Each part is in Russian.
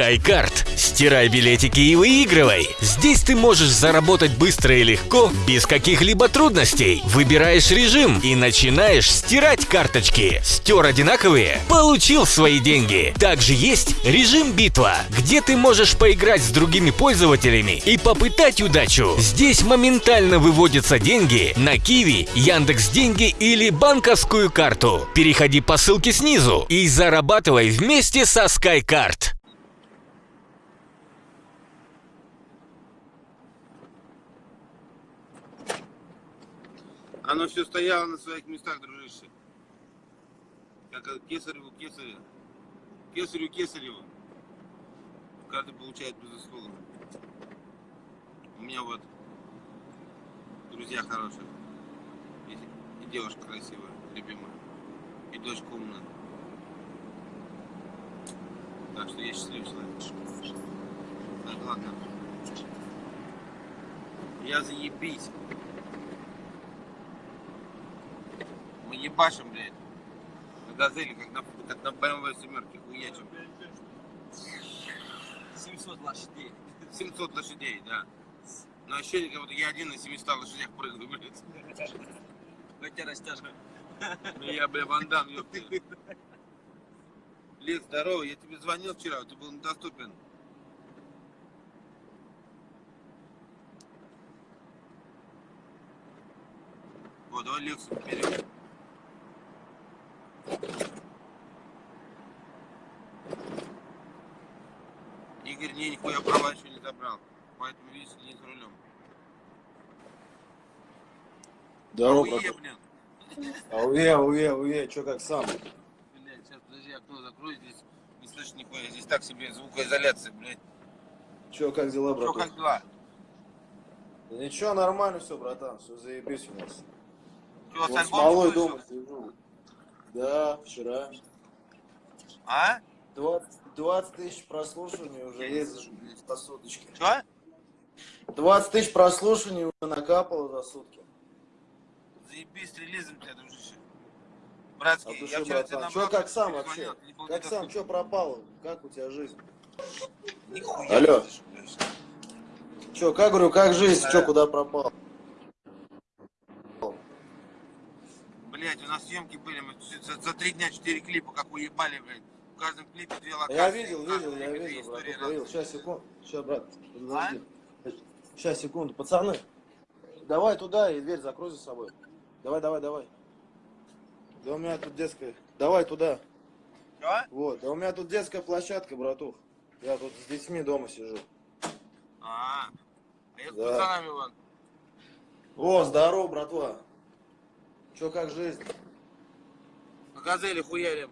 SkyCard. Стирай билетики и выигрывай. Здесь ты можешь заработать быстро и легко, без каких-либо трудностей. Выбираешь режим и начинаешь стирать карточки. Стер одинаковые? Получил свои деньги. Также есть режим битва, где ты можешь поиграть с другими пользователями и попытать удачу. Здесь моментально выводятся деньги на Киви, Яндекс Деньги или банковскую карту. Переходи по ссылке снизу и зарабатывай вместе со SkyCard. Оно все стояло на своих местах, дружище. Как это, кесареву, кесарю. Кесареву. Каждый получает безусловно. У меня вот друзья хорошие. И, девушка красивая, любимая. И дочка умная. Так что я счастливый человек. Так, ладно. Я заебись. Мы ебашим, блядь. На газели, как на, как на BMW семерке, хуячим. 700 лошадей. 700 лошадей, да. Но ощущение, как будто я один на 700 лошадях прыгаю, блядь. Хотя растяжка. Ну я, бля, вандам, ёпта. Лид, здорово, я тебе звонил вчера, ты был недоступен. Вот, давай Лексу берем. Игорь не, нихуя права еще не забрал. Поэтому, видишь, не за рулем. Здорово, Охуе, братан. блин. Ауе, ауе, ауе, чё как сам? Блядь, сейчас, подожди, окно закрою, здесь не слышно нихуя. Здесь так себе звукоизоляция, блядь. Чё, как дела, Что, братан? как дела? Да ничего, нормально все, братан, все заебись у нас. Чего, Вот с малой дома сижу. Да, вчера. А? 20, 20 тысяч прослушиваний уже есть по суточке. Что? 20 тысяч прослушиваний уже накапало за сутки. Заебись релизом тебя, дружище. Братский, души, я вчера братан. Чё, как сам вообще? Как сам, чё пропало? Как у тебя жизнь? Нихуя Алло. Чё, как говорю, как жизнь? Да. Чё, куда пропал? Блять, у нас съемки были, мы за, за три дня четыре клипа, как уебали, блядь. Каждом клипе две локации. Я видел, видел, я видел, брат, разные. Сейчас, секунду. Сейчас, брат, подожди. А? Сейчас, секунду. Пацаны, давай туда и дверь закрой за собой. Давай, давай, давай. Да у меня тут детская. Давай туда. Чё? Вот. Да у меня тут детская площадка, братух. Я тут с детьми дома сижу. А, а я с Да. пацанами вон. О, здорово, братва. Чё, как жизнь? На газели хуярим.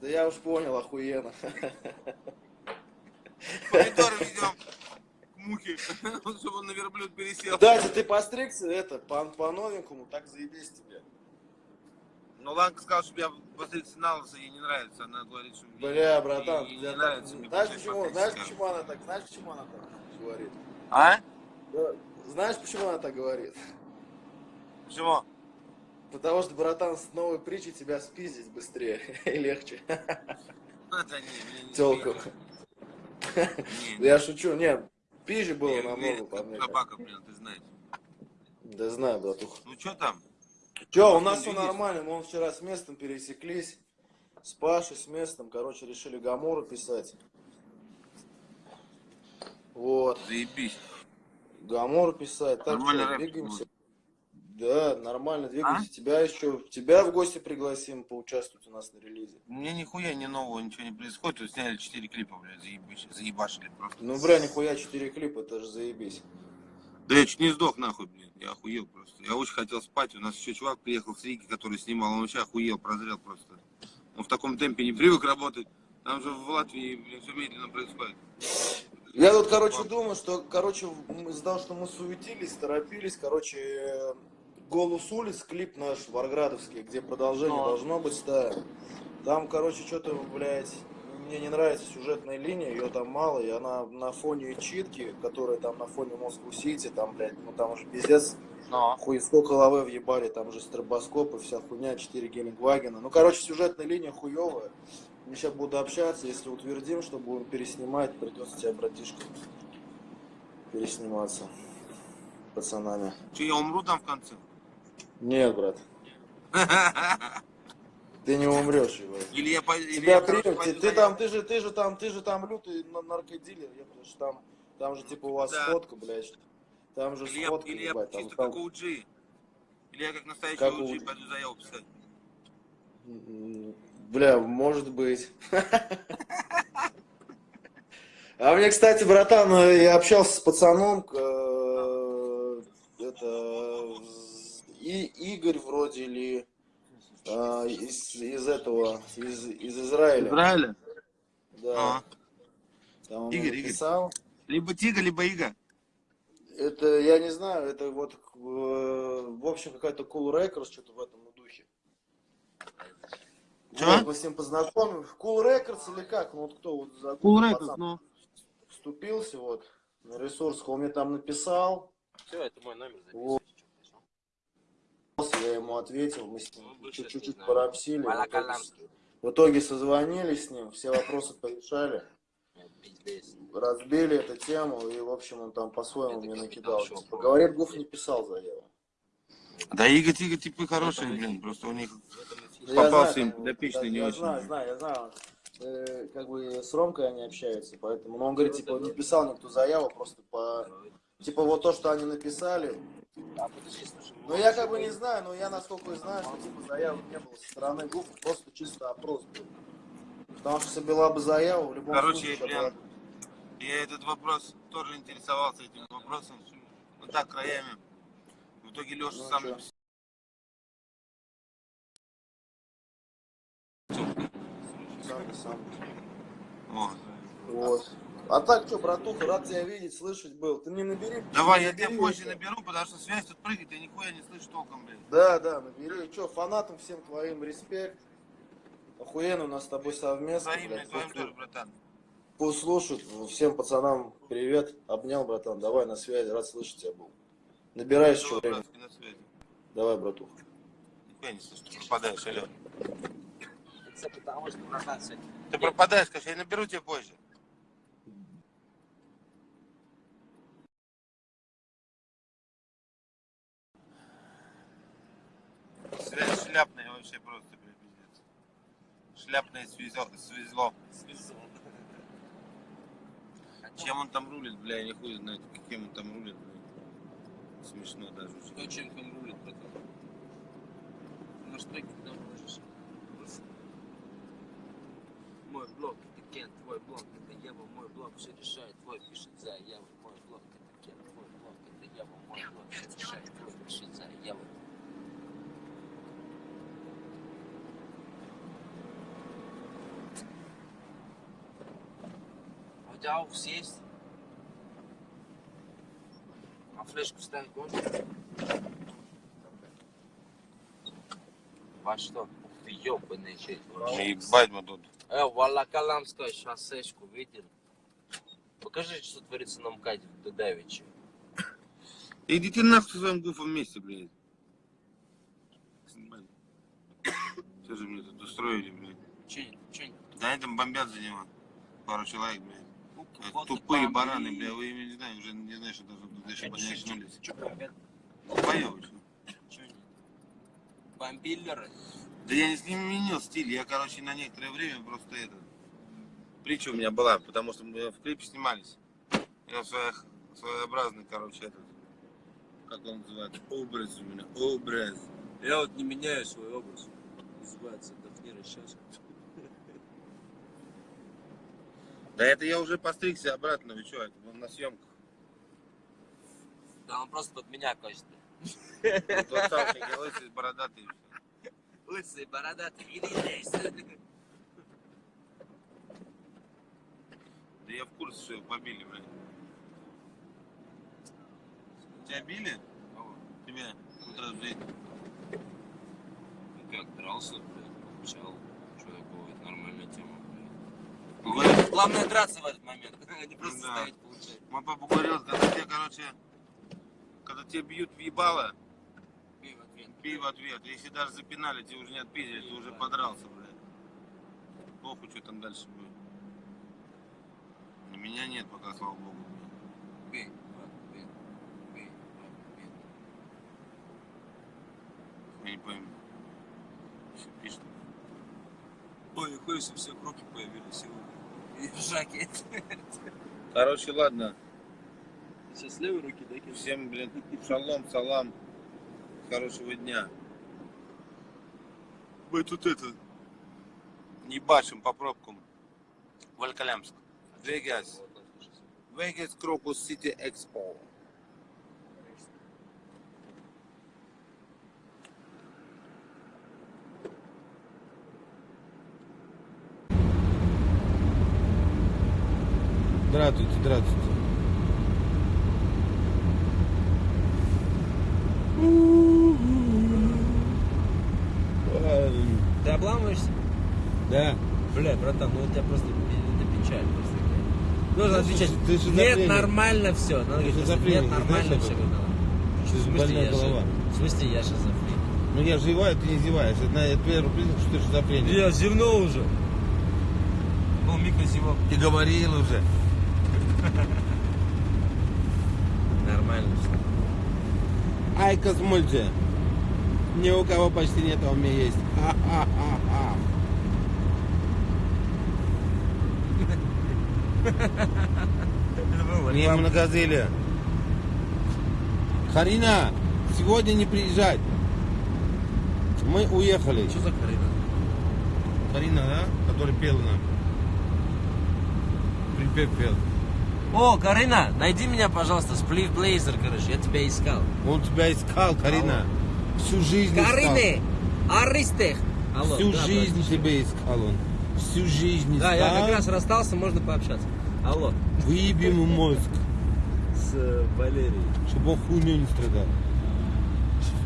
Да я уж понял, охуенно. Помидоры ведем к мухе, чтобы он на верблюд пересел. Кстати, ты постригся, это, по, по новенькому, так заебись тебе. Но Ланка сказала, чтобы я постригся на лысо, ей не нравится. Она говорит, что ей- Бля, братан, ей я не так- нравится. мне знаешь почему, знаешь почему она так, знаешь почему она так говорит? А? Да, Знаешь, почему она так говорит? Почему? Потому что, братан, с новой притчей тебя спиздить быстрее и легче. Да не, меня не Телку. спиздят. Не, Я шучу, не, пизже было не, намного, уверен, по мне. собака, блин, ты знаешь. Да знаю, братух. Ну что там? Че, у Ну, нас все нормально, мы вчера с местом пересеклись. С Пашей, с местом, короче, решили Гамору писать. Вот, Заебись. Гамору писать. Так Нормально что, двигаемся. Да, нормально двигаемся. А? Тебя еще, тебя в гости пригласим поучаствовать у нас на релизе. Мне нихуя не нового ничего не происходит. Тут сняли 4 клипа, блядь, заебись, заебашили просто. Ну, бля, нихуя, 4 клипа, это же заебись. Да я чуть не сдох нахуй, блин. Я охуел просто. Я очень хотел спать. У нас еще чувак приехал с Риги, который снимал. Он вообще охуел, прозрел просто. Он в таком темпе не привык работать. Там же в Латвии, блин, все медленно происходит. Я тут, короче, думаю, что, короче, из-за того, что мы суетились, торопились, короче, «Голос улиц», клип наш варградовский, где продолжение Ну. должно быть, да. Там, короче, что-то, блядь, мне не нравится сюжетная линия, ее там мало, и она на фоне читки, которая там на фоне Москву-Сити, там, блядь, ну там уже пиздец, Но. хуй 100 головы въебали, там же стробоскопы, вся хуйня, 4 Гелендвагена. Ну, короче, сюжетная линия хуевая. Мы сейчас буду общаться, если утвердим, что будем переснимать, придется тебе, братишка, пересниматься пацанами. Че, я умру там в конце? Нет, брат, ты не умрешь, ебать. Или я, или Тебя я, примут, ты, там, ты же, ты же там, ты же там лютый на- наркодилер, потому что там, там же типа у вас Да. сходка, блядь. Там же Или я, сходка, или я ебать, чисто там- как OG. Или я как настоящий Как OG OG. пойду заяву писать. Бля, может быть. А мне, кстати, братан, э, я общался с пацаном, Или а, из, из этого, из, из Израиля. Израиля? Да. А. Там он Игорь, мне Игорь. написал. Либо Тига, либо Ига. Это, я не знаю, это вот, э, в общем, какая-то Cool Records, что-то в этом духе. Чё? Вот, мы с ним познакомились. Cool Records или как? Ну, вот кто вот за Cool Records, ну. вступился вот на ресурс, он мне там написал, Все, это мой номер Вот. Я ему ответил, мы с ним Ну, чуть-чуть не пообсили. В итоге, созвонились с ним, все вопросы порешали, разбили эту тему, и, в общем, он там по-своему мне накидал. Типа, говорит, Гуф не писал заяву. Да Ига, Тига, типы хорошие, блин. Просто у них... Ну, я Попался знаю, им подопечный не я очень. знаю, знаю, я знаю. Э, как бы с Ромкой они общаются, поэтому. Но он говорит, типа, не писал никто заяву, просто по. Типа вот то, что они написали. А подожди, слушай. Но я как бы не знаю, но я насколько знаю, что типа заявы не было со стороны ГУФ, просто чисто опрос был. Потому что если была бы заява, в любом Короче, случае. была бы- Я этот вопрос тоже интересовался этим вопросом. Вот так краями. В итоге Леша Ну, сам написал. Сам, сам. Вот. Вот. А так что, братуха, рад тебя видеть, слышать был. Ты мне набери. Давай, я тебя позже это. наберу, потому что связь тут прыгает, я нихуя не слышу толком, блин. Да, да, набери. Че, фанатам всем твоим респект. Охуенно у нас с тобой совместно. Взаимно, блядь. твоим тоже, братан. Пусть слушают. Всем пацанам привет. Обнял, братан. Давай на связи. Рад слышать тебя был. Набирай еще Давай, время. братский, на связи. Давай, братуха. Нихуя не слышу, ты пропадаешь, алло. Что, Ты пропадаешь, конечно, я наберу тебя позже. Связь шляпная вообще просто, блин, пиздец. Шляпное свезло. свезло. Чем он там рулит, бля, я не хуй знает, каким он там рулит, бля. Смешно даже. Кто чем там рулит, братан? На что когда можешь? Мой блог это Кен, твой блог это Ева, мой блог все решает, твой пишет заяву, мой блог это Кен, твой блог это Ева, мой блог все решает, твой пишет заяву. А у тебя аукс есть? А флешку вставить можно? Во что? Ух ты, ёбаный чей. Ебать мы тут. Э, Волоколамское шоссечку видел? Покажи, что творится на МКАДе в Дудавиче. Идите нахуй со своим гуфом вместе, блядь. Что же мне тут устроили, блядь? Че, че? Да они там бомбят за него. Пару человек, блядь. Вот Тупые бараны, бля, вы ими не знаю, уже не знаю, что даже? Поёбы, что? Чё они? Бомбиллеры? Да я не сменил стиль, я, короче, на некоторое время просто это... Притча у меня была, потому что мы в клипе снимались. Я своих, своеобразный, короче, этот... Как он называется? Образ у меня, образ. Я вот не меняю свой образ. Называется Дафнира сейчас. Да это я уже постригся обратно, вы что, это был на съемках. Да он просто под меня косит. Тот Савченко, лысый, бородатый. Лысый, бородатый, иди здесь. Да я в курсе, что его побили, блин. Тебя били? Кого? Тебя? Утро в жизни. Ну как, дрался, блядь, получал. Что такое, это нормальная тема, блядь. Главное драться в этот момент, а не просто Да. ставить получать. Мой папа говорил, когда тебе, короче, когда тебе бьют в ебало, Бей в ответ. бей в ответ. Если даже запинали, тебе уже не отпиздили, ты уже подрался, блядь. Похуй, что там дальше будет. На меня нет пока, слава богу. Бей, бей. Бей, бей. Я не пойму. Что пишет? Ой, хуй, у всех руки появились сегодня. И жакет. Короче, ладно. Сейчас с левой руки, да, кинь? Всем, блин, шалом, салам. Хорошего дня. Мы тут это... Не бачим по пробкам. Волкалямск. Вегас. Вегас Крокус Сити Экспо. Здравствуйте, здравствуйте. Ты обламываешься? Да. Бля, братан, ну у тебя просто это печаль просто. Нужно Ну, отвечать. ты Нет, шизофреник. нормально все. Надо говорить, нет, нормально все. Ты же смысле, больная я голова. В смысле, я шизофреник? Ну я живаю, ты не зеваешь. Это, это первый признак, что ты шизофреник. Я зевнул уже. Был микрозевок. Ты говорил уже. Нормально все. Ай, Космульте. Ни у кого почти нет, а у меня есть. Ха-ха-ха-ха. Не многозелие. Харина, сегодня не приезжать. Мы уехали. Что за хрень? Карина, да? Который пел нам. Припев пел. О, Карина, найди меня, пожалуйста, сплив Блейзер, короче, я тебя искал. Он тебя искал, Карина. Всю жизнь искал. Карины, Аристех. Алло, Всю да, жизнь братишка. тебя искал он. Всю жизнь искал. Да, я как раз расстался, можно пообщаться. Алло. Выеби ему мозг, С э, Валерией. чтобы он хуйню не страдал.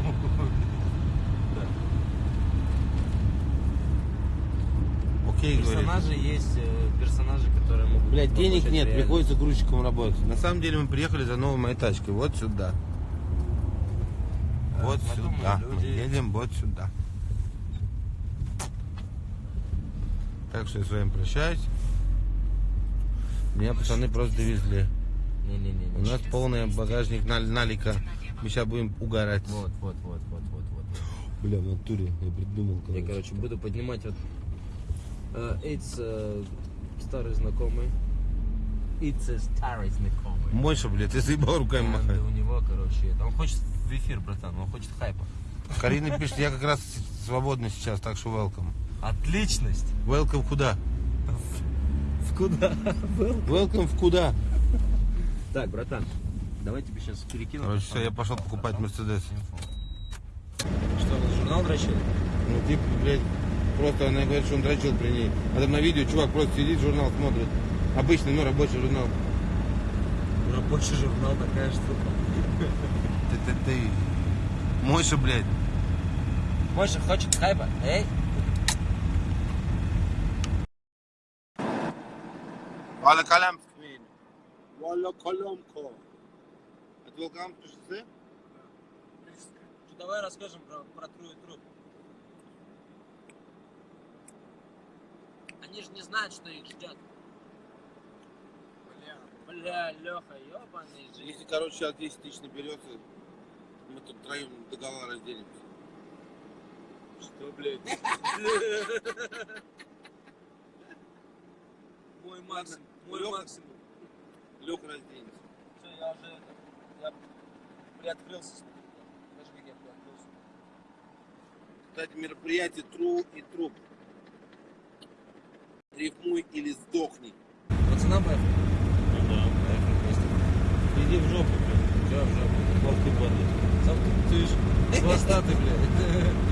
Окей, говорит. Персонажи есть, э, персонажи, которые могут... Блять, денег нет, реальность. приходится грузчиком работать. На самом деле мы приехали за новой моей тачкой. Вот сюда. Вот я думаю, сюда. Мы люди- едем вот сюда. Так что я с вами прощаюсь. Меня пацаны просто довезли. Не-не-не. У нас полный багажник налика. Мы сейчас будем угорать. Вот, вот, вот, вот, вот, вот. Бля, в натуре я придумал, Я, короче. короче, буду поднимать вот... э, It's э, старый знакомый. It's a старый знакомый. Мойша, блядь, ты заебал руками махать. у него, короче, он хочет в эфир, братан, он хочет хайпа. Карина пишет, я как раз свободный сейчас, так что welcome. Отличность. Welcome куда? В куда? Был? Welcome в куда? Так, братан, давай тебе сейчас перекину. Короче, все, я пошел покупать Мерседес. Что, журнал дрочил? Ну, типа, блядь, просто она говорит, что он дрочил при ней. А там на видео чувак просто сидит, журнал смотрит. Обычный, ну, рабочий журнал. Рабочий журнал такая штука. Ты, ты, ты. Мойша, блядь. Мойша хочет хайпа. Эй, Валя Калямск. Валя Калямко. Это Волкамское шоссе? давай расскажем про, про Тру и Труп. Они же не знают, что их ждет. Бля, бля, Леха, ебаный жизнь. Если, короче, сейчас 10 тысяч наберется, мы тут втроем до гола разделимся. Что, блядь? Мой максимум, мой Лёха? максимум. Леха разделимся. Все, я уже я приоткрылся. Даже как я приоткрылся. Кстати, мероприятие Тру и Труп. Рифмуй или сдохни. Пацанам поехали? Ну да. Поехали вместе. Иди в жопу, блядь. Чё, в жопу? Ты, падла. Сам ты, ты ж хвостатый, блядь. Ты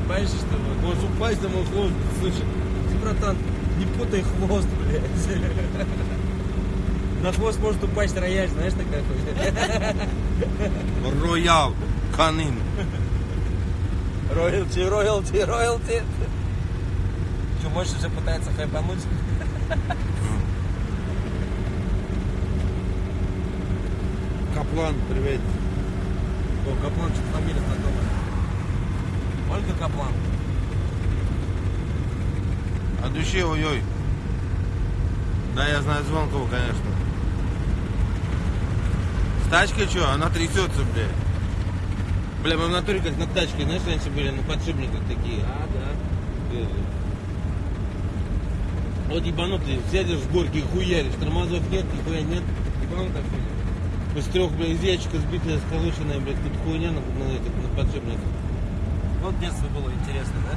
боишься, что ли? Можешь упасть на мой хвост, слушай. Ты, братан, не путай хвост, блядь. На хвост может упасть рояль, знаешь, такая хуйня. Роял, канин. Роялти, роялти, роялти. Что, Мойша уже пытается хайпануть? Каплан, привет. О, Каплан, что-то фамилия знакомая. Ольга Каплан. А душе, ой-ой. Да, я знаю Звонкова, конечно. С тачкой что? Она трясется, блядь. Бля, мы в натуре как на тачке, знаешь, раньше были на подшипниках такие. А, да. Вот ебанутый, сядешь в горке и хуяришь, тормозов нет, нихуя нет. Ебанутая хуйня. Из трех, блядь, из ящика сбитая, сколоченная, блядь, тут хуйня на, на, этих, на подшипниках. Вот детство было интересно, да?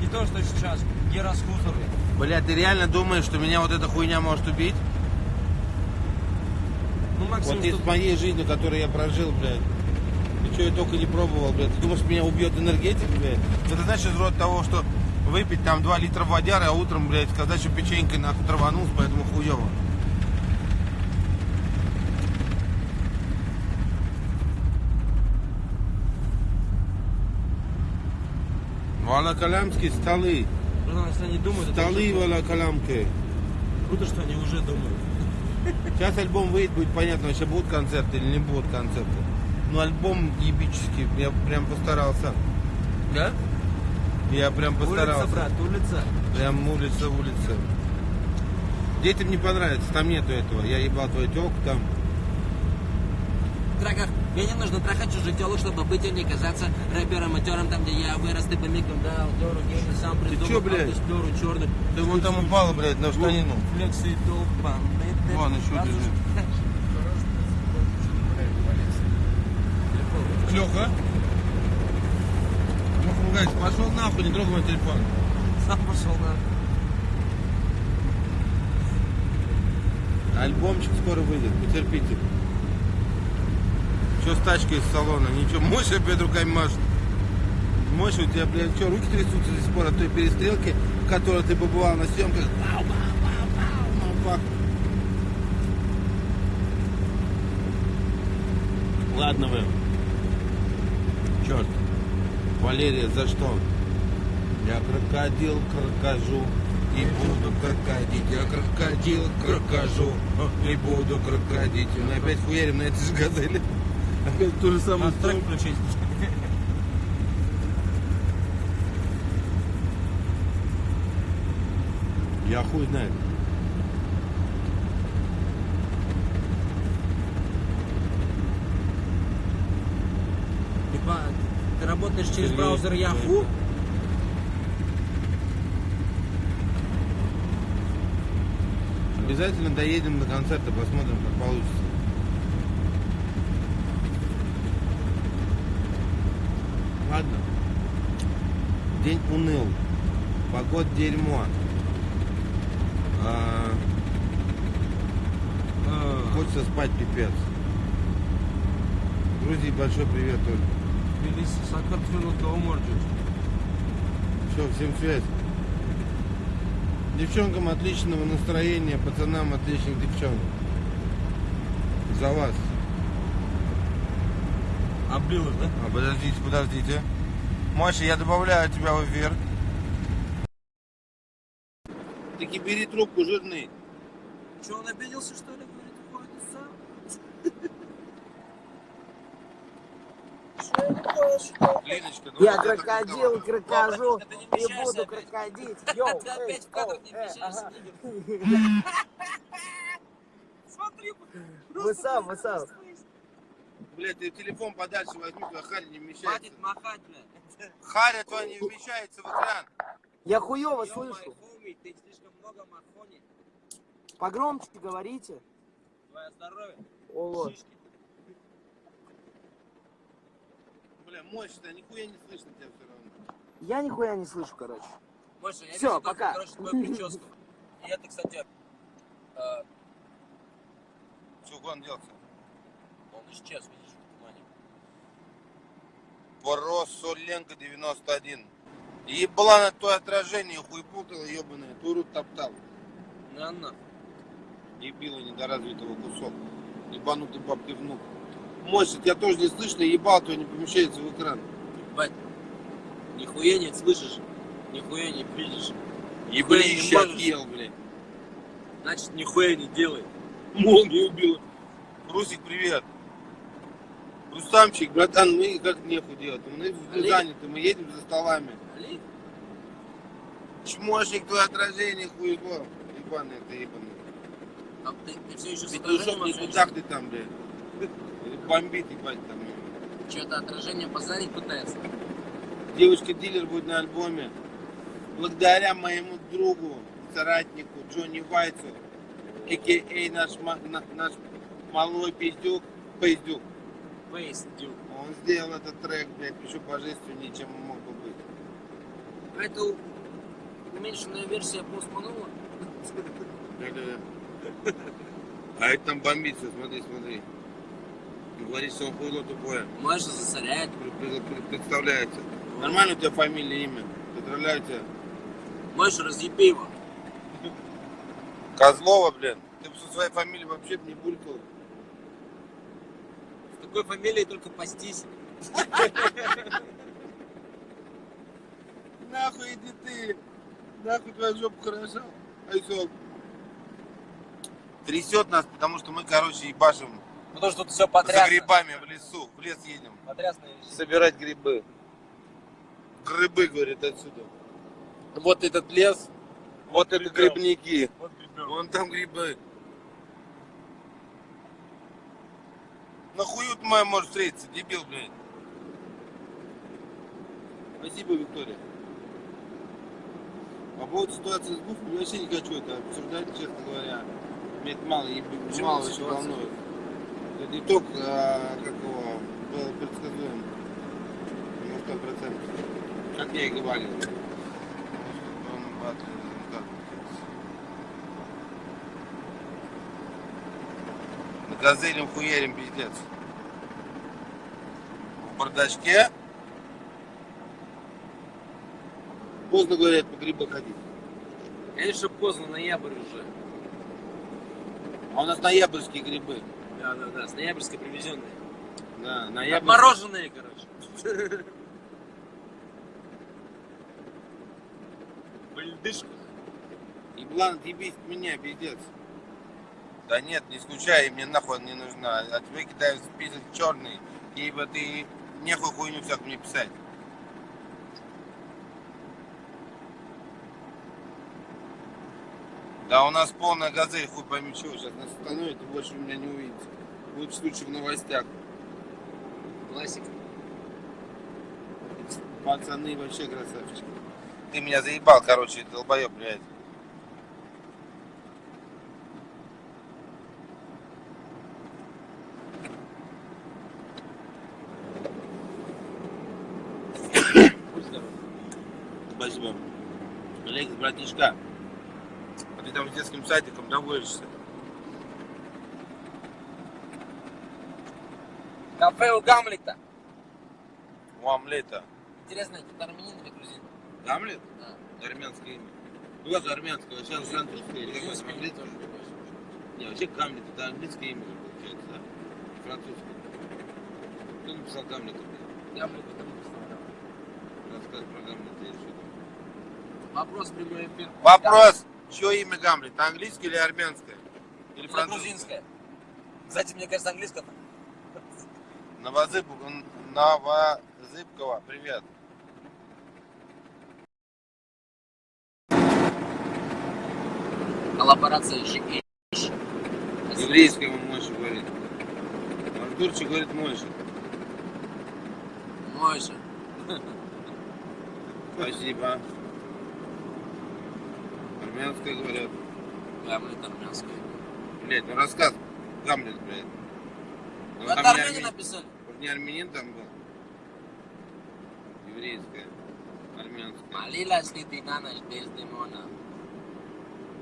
Не то, что сейчас. Гироскутеры. Бля, ты реально думаешь, что меня вот эта хуйня может убить? Ну, максимум, Вот из что- моей жизни, которую я прожил, блядь. И что я только не пробовал, блядь. Ты думаешь, меня убьет энергетик, блядь? Это знаешь из рода того, что выпить там 2 литра водяры, а утром, блядь, сказать, что печенькой нахуй траванулся, поэтому хуево. Волоколамские столы. Ну, если они думают, Столы уже круто. что они уже думают. Сейчас альбом выйдет, будет понятно, вообще будут концерты или не будут концерты. Ну, альбом ебический, я прям постарался. Да? Я прям постарался. Улица, брат, улица. Прям улица, улица. Детям не понравится, там нету этого. Я ебал твою телку там. Траках, мне не нужно трахать чужих телок, чтобы быть и не казаться рэпером, матером, там, где я вырос, ты по мигам дал, дёру, гейный, сам придумал, чё, блядь? дёру, черный. Ты вон там упала, блядь, на штанину. Флексы, толпа. Вон еще лежит. Леха? Ругается, пошел нахуй, не трогай мой телефон. Сам пошел на. Альбомчик скоро выйдет, потерпите. Че с тачкой из салона? Ничего, мощь опять руками машет. Мощь у тебя, блядь, что, руки трясутся до сих пор от той перестрелки, в которой ты побывал на съемках? Ладно вы. Валерия, за что? Я крокодил, крокожу и буду крокодить. Я крокодил, крокожу и буду крокодить. Мы опять хуярим на этой же газели. Опять ту же самую Надо трек включить. Я хуй знает. Типа, работаешь через браузер Yahoo? Обязательно доедем до концерта, посмотрим, как получится. Ладно. День уныл. Погод дерьмо. А, А, хочется спать пипец. Грузии большой привет, Оль. Тбилиси, Саакартвело, Кауморджи. Все, всем связь. Девчонкам отличного настроения, пацанам отличных девчонок. За вас. Облилось, да? А, подождите, подождите. Маша, я добавляю тебя в эфир. Таки бери трубку, жирный. Че, он обиделся, что ли? Говорит, уходит сам. Леночка, Я давай крокодил, крокожу и буду крокодить. Йоу, Ты эй, опять в кадр не нигер. Смотри, Вы сам, вы сам. Блядь, ты телефон подальше возьми, твоя харя не вмещается. Хватит махать, блядь. Харя твоя не вмещается в экран. Я хуёво слышу. ты слишком много махони. Погромче говорите. Твое здоровье. О, вот. Шишки. Бля, мощно, нихуя не слышно тебя все равно. Я нихуя не слышу, короче. Маша, я Всё, вижу только, пока. короче, твою прическу. И это, кстати, э, Все, куда он делся? он исчез, видишь, в тумане. Поросоленко 91. Ебла на твое отражение, хуй путала, ебаная, туру топтал. На, на. Ебила недоразвитого кусок. Ебанутый бабки внук. Мощь, тебя тоже не слышно, ебал твой не помещается в экран. Бать, нихуя не слышишь, нихуя не видишь. Еблище отъел, блядь. Значит, нихуя не делай. Молнию убила. Русик, привет. Рустамчик, братан, мы как нехуй делать. Мы Олег. заняты, мы едем за столами. Али, Чмошник, твое отражение, хуево. ебаный, ты ебаный. А ты, ты все еще с Петушок, отражением никуда ты там, блядь. Бомбит, ебать, там. Что-то отражение позарить пытается. Девушка-дилер будет на альбоме. Благодаря моему другу, соратнику Джонни Вайцу, а.к.а. наш, наш малой пиздюк, пиздюк. Фейс, дюк. Он сделал этот трек, блядь, еще божественнее, чем он мог бы быть. Это уменьшенная версия Malone? Да-да-да. А это там бомбится, смотри, смотри. Говорит, что он хуйло тупое. Маша засоряет. Пр- пр- Представляется. Нормально у тебя фамилия, имя? Поздравляю тебя. Маша, разъеби его. Козлова, блин. Ты бы со своей фамилией вообще не булькал. С такой фамилией только пастись. Нахуй иди ты. Нахуй твоя жопа хорошо. Айсок. Трясет нас, потому что мы, короче, ебашим Потому что тут все за потрясно. грибами в лесу. В лес едем. Потрясные вещи. Собирать грибы. Грибы, говорит, отсюда. Вот этот лес, вот это грибники. Вот. Вон там грибы. Нахую ты моя может встретиться, дебил, блядь. Спасибо, Виктория. По поводу ситуации с Гуфом, я вообще не хочу это обсуждать, честно говоря. Мне это мало, мало очень ситуация? волнует. Итог, а, как его, был предсказуем. На сто процентов. Как я и говорил. На газелем хуярим пиздец. В бардачке. Поздно говорят по грибы ходить. Конечно, поздно, ноябрь уже. А у нас ноябрьские грибы. Да, да, да, с ноябрьской привезенной. Да, ноябрь. Мороженые, короче. В льдышках. Еблан, отъебись от меня, пиздец. Да нет, не скучай, мне нахуй не нужна. А тебе кидаю в список черный, ибо ты нехуй хуйню всякую мне писать. Да у нас полная газель, хуй пойми чего. Сейчас нас остановит и больше меня не увидите. Будет случай в новостях. Классика. Пацаны вообще красавчики. Ты меня заебал, короче, долбоеб, блядь. Спасибо. Алекс, братишка, детским садиком доводишься? Кафе у Гамлета. У омлета. Интересно, это армянин или грузин? Гамлет? Да. Армянское имя. Ну, это армянское, сейчас французское. или какое-то тоже не вообще Гамлет это английское имя, получается, да? Французское. Кто написал? Гамлет это не представлял. Рассказ про Гамлета или что? Вопрос прямой эфир. Вопрос. Чье имя Гамлет? Английское или армянское? Или Это французское? грузинское. Кстати, мне кажется, английское. Новозыб... Новозыбкова, привет. Коллаборация GH. Еврейское ему Мойша говорит. Артурчик говорит Мойша. Мой же. Спасибо. Армянское говорят. Гамлет армянское. Блять, ну рассказ Гамлет, блядь. Ну, это армяне армянин, написали. не армянин там был. Ты на ночь без Димона?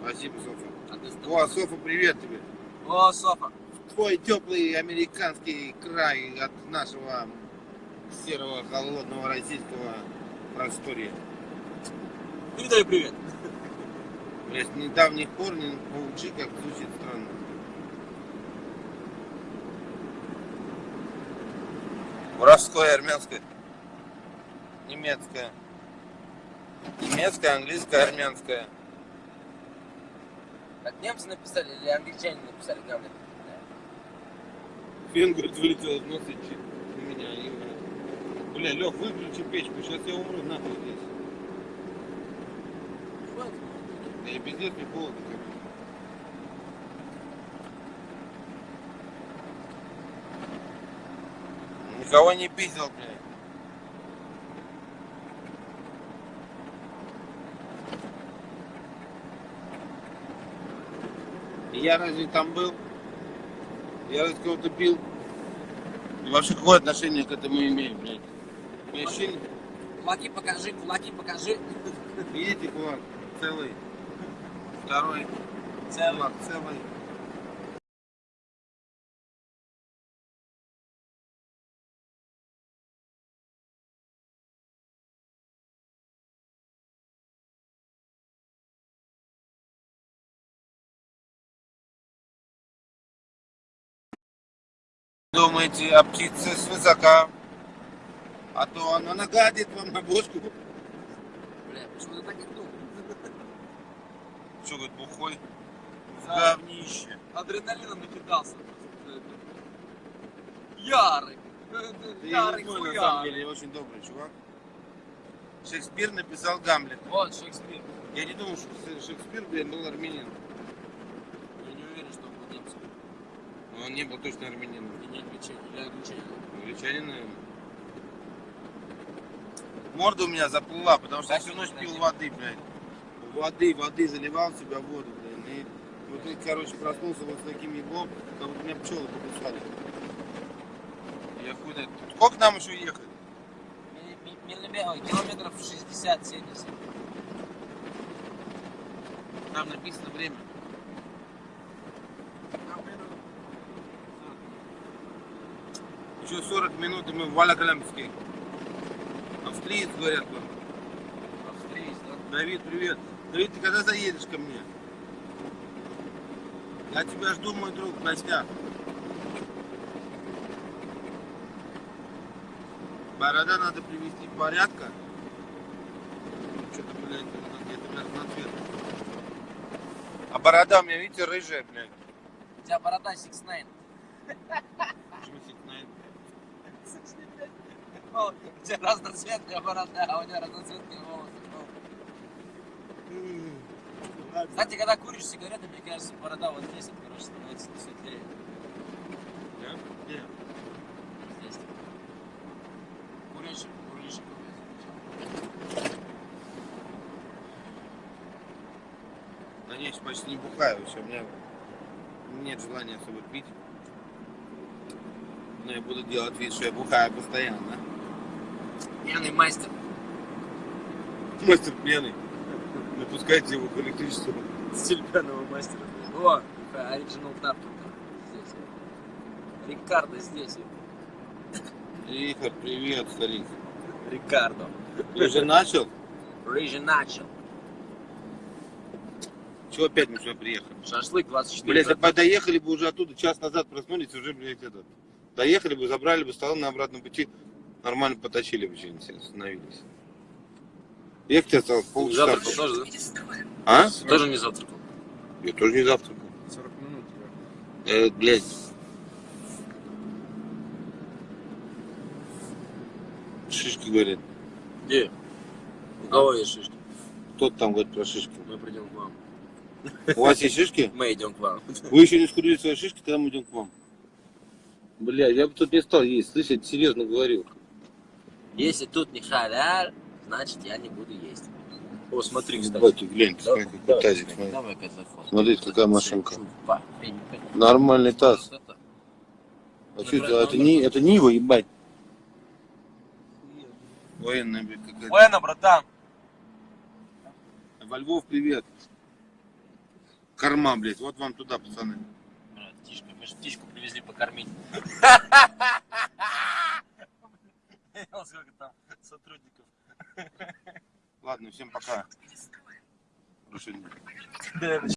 Спасибо, Софа. А О, Софа, привет тебе. О, Софа. Твой теплый американский край от нашего серого холодного российского просторья. Передай привет. Блять, с недавних пор не получи, как звучит странно. Воровское, армянское, немецкое. Немецкое, английское, армянское. Так немцы написали или англичане написали Гамлет? Фен, говорит, вылетел из носа на меня. И, бля, Лех, выключи печку, сейчас я умру нахуй здесь. Хватит. Да и пиздец, не холодно, короче. Никого не пиздил, блядь. Я разве там был? Я разве кого-то пил? И вообще какое отношение к этому имеем, блядь? Помещение? Кулаки покажи, кулаки покажи. Видите, кулак целый. Второй Целый. целый. Думаете о птице свысока, а то она нагадит вам на бошку. Бля, почему ты так? Что, говорит, бухой? В Да. говнище. Адреналином накидался. Ярый. Я Ярый злой, на самом деле, я очень добрый чувак. Шекспир написал Гамлет. Вот Шекспир. Я не думаю, что Шекспир, блин, был армянин. Я не уверен, что он был немцем. Но он не был точно армянином. И не англичанин. Или англичанин. Англичанин, наверное. Морда у меня заплыла, потому что я всю ночь пил воды, блядь. Воды, воды, заливал в себя воду, блин. И вот тут, короче, проснулся вот с таким еблом, как будто меня пчелы покусали. Я хуй знает. Сколько нам еще ехать? Километров 60-70. Там написано время. Еще 40 минут, и мы в Валякалямске. Австриец, говорят вам. Австриец, да? Давид, привет. Давид, ты когда заедешь ко мне? Я тебя жду, мой друг, в гостях. Борода надо привести в порядка. Что-то, блядь, где-то разноцветная. А борода у меня, видите, рыжая, блядь. У тебя борода 6 9 Почему сигнает? У тебя разноцветная борода, а у тебя разноцветные волосы. Кстати, когда куришь сигареты, мне кажется, борода вот здесь, вот, короче, становится светлее. Да? Где? Здесь. Курильщик, курильщик. Да не, почти не бухаю еще, у меня нет желания особо пить. Но я буду делать вид, что я бухаю постоянно. Пьяный мастер. Мастер пьяный. Напускайте его к электричеству. Стиль пьяного мастера. О, оригинал тапки. Здесь. Рикардо здесь. Рихард, привет, старик. Рикардо. Ты уже начал? Рыжий начал. Чего опять мы сюда приехали? Шашлык 24. Блять, да доехали бы уже оттуда, час назад проснулись, уже, блядь, этот. Доехали бы, забрали бы стол на обратном пути, нормально поточили бы что-нибудь, остановились. Ехать осталось полчаса. Завтракал тоже, да? А? Тоже не завтракал. Я тоже не завтракал. 40 минут. Э, блядь. Шишки говорят. Где? У кого есть шишки? Кто там говорит про шишки? Мы придем к вам. У вас есть шишки? Мы идем к вам. Вы еще не скурили свои шишки, тогда мы идем к вам. Бля, я бы тут не стал есть, слышь, я тебе серьезно говорю. Если тут не халяль, значит я не буду есть. О, смотри, кстати. Давайте, глянь, Да, какой да, тазик, смотри. Давай телефон. Смотрите, какая машинка. Нормальный таз. А что это? Это, не, это Нива, ебать. Военная, блядь, какая-то. Ладно, братан. Во Львов, привет. Корма, блядь, вот вам туда, пацаны. Брат, птичка, мы же птичку привезли покормить. Сколько там сотрудников. Ладно, всем пока. Хорошего дня.